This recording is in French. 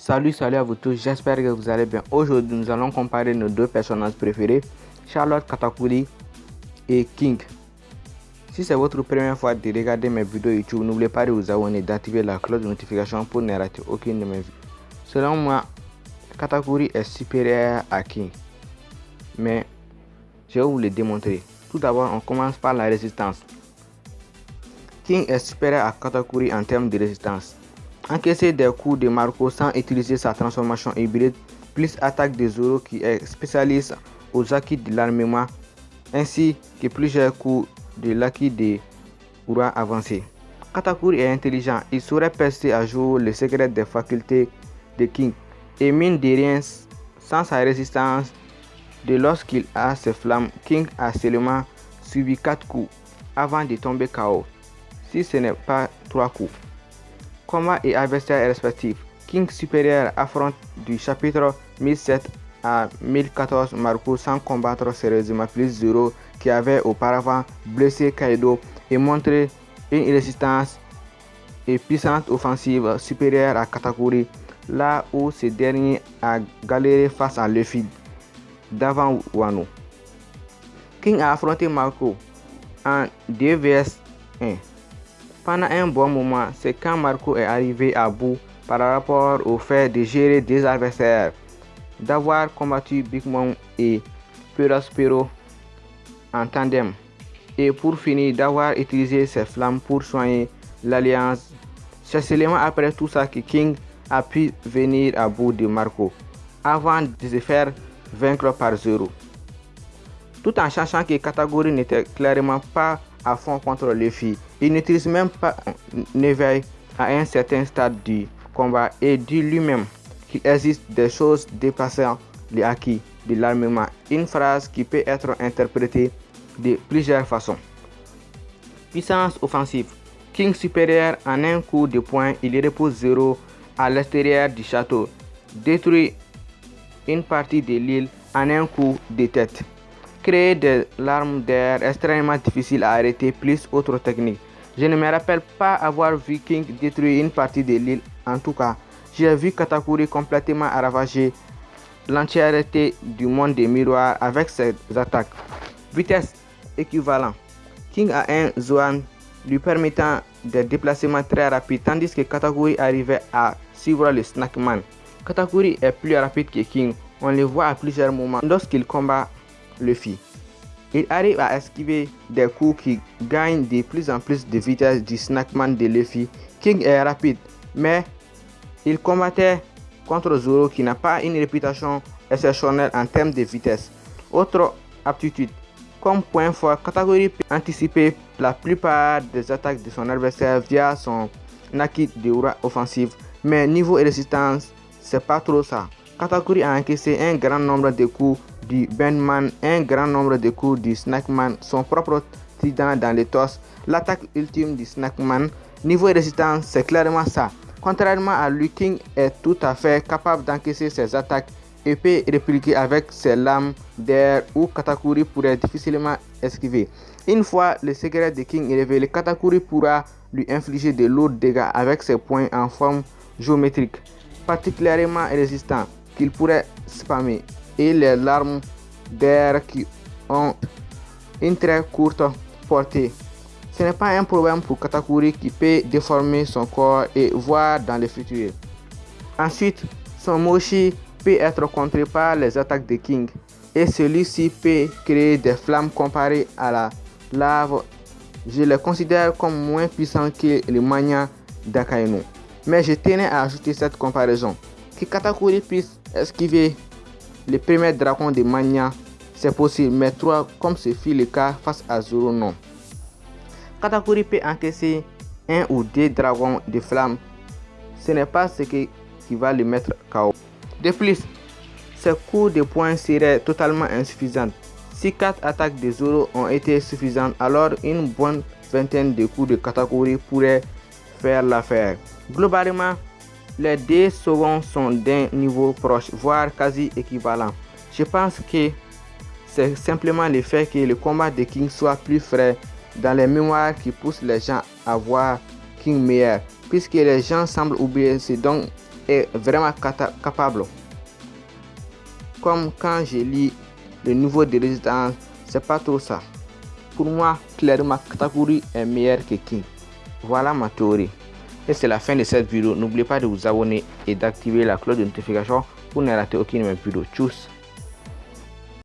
Salut, salut à vous tous, j'espère que vous allez bien. Aujourd'hui, nous allons comparer nos deux personnages préférés, Charlotte Katakuri et King. Si c'est votre première fois de regarder mes vidéos YouTube, n'oubliez pas de vous abonner et d'activer la cloche de notification pour ne rater aucune de mes vidéos. Selon moi, Katakuri est supérieur à King. Mais je vais vous le démontrer. Tout d'abord, on commence par la résistance. King est supérieur à Katakuri en termes de résistance. Encaisser des coups de Marco sans utiliser sa transformation hybride, plus attaque de Zoro qui est spécialiste aux acquis de l'armement, ainsi que plusieurs coups de l'acquis de Ura avancé. Katakuri est intelligent, il saurait percer à jour le secret des facultés de King et mine de rien sans sa résistance de lorsqu'il a ses flammes, King a seulement subi 4 coups avant de tomber KO, si ce n'est pas 3 coups. Combat et adversaire respectifs. King supérieur affronte du chapitre 1007 à 1014 Marco sans combattre sérieusement plus Zero qui avait auparavant blessé Kaido et montré une résistance et puissante offensive supérieure à Katakuri là où ce dernier a galéré face à Luffy d'avant Wano. King a affronté Marco en 2 vs 1 pendant un bon moment, c'est quand Marco est arrivé à bout par rapport au fait de gérer des adversaires, d'avoir combattu Big Mom et Perospero en tandem, et pour finir d'avoir utilisé ses flammes pour soigner l'alliance. C'est seulement après tout ça que King a pu venir à bout de Marco, avant de se faire vaincre par Zero. Tout en sachant que Catégorie n'était clairement pas à fond contre les filles. Il n'utilise même pas un éveil à un certain stade du combat et dit lui-même qu'il existe des choses dépassant les acquis de l'armement. Une phrase qui peut être interprétée de plusieurs façons. Puissance offensive. King supérieur en un coup de poing, il repose zéro à l'extérieur du château. Détruit une partie de l'île en un coup de tête créer des larmes d'air extrêmement difficiles à arrêter plus autres techniques. Je ne me rappelle pas avoir vu King détruire une partie de l'île. En tout cas, j'ai vu Katakuri complètement ravager l'entièreté du monde des miroirs avec ses attaques. Vitesse équivalent. King a un Zoan lui permettant des déplacements très rapides tandis que Katakuri arrivait à suivre le Snackman. Katakuri est plus rapide que King. On le voit à plusieurs moments lorsqu'il combat Luffy. Il arrive à esquiver des coups qui gagnent de plus en plus de vitesse du Snackman de Luffy. King est rapide, mais il combattait contre Zoro qui n'a pas une réputation exceptionnelle en termes de vitesse. Autre aptitude, comme point fort, catégorie peut anticiper la plupart des attaques de son adversaire via son Naki de aura offensive, mais niveau résistance, c'est pas trop ça. Katakuri a encaissé un grand nombre de coups du Bandman, un grand nombre de coups du Snackman, son propre trident dans les torse, l'attaque ultime du Snackman. Niveau résistance, c'est clairement ça. Contrairement à lui, King est tout à fait capable d'encaisser ses attaques et peut répliquer avec ses lames d'air ou Katakuri pourrait difficilement esquiver. Une fois le secret de King révélé, Katakuri pourra lui infliger de lourds dégâts avec ses points en forme géométrique, particulièrement résistants, qu'il pourrait spammer et les larmes d'air qui ont une très courte portée. Ce n'est pas un problème pour Katakuri qui peut déformer son corps et voir dans le futur. Ensuite, son Moshi peut être contré par les attaques de King et celui-ci peut créer des flammes comparées à la lave. Je les considère comme moins puissants que le Mania d'Akainu. Mais je tenais à ajouter cette comparaison. Que Katakuri puisse esquiver le premier dragon de Mania, c'est possible, mais trois, comme ce fut le cas face à Zoro, non. Katakuri peut encaisser un ou deux dragons de flamme. Ce n'est pas ce qui va le mettre KO. De plus, ses coups de poing seraient totalement insuffisants. Si quatre attaques de Zoro ont été suffisantes, alors une bonne vingtaine de coups de Katakuri pourraient faire l'affaire. Globalement, les deux secondes sont d'un niveau proche, voire quasi équivalent. Je pense que c'est simplement le fait que le combat de King soit plus frais dans les mémoires qui pousse les gens à voir King meilleur, puisque les gens semblent oublier ce dont est vraiment capable. Comme quand je lis le niveau de résistance, c'est pas trop ça. Pour moi, clairement, Katakuri est meilleur que King. Voilà ma théorie. Et c'est la fin de cette vidéo. N'oubliez pas de vous abonner et d'activer la cloche de notification pour ne rater aucune de mes vidéos. Tchuss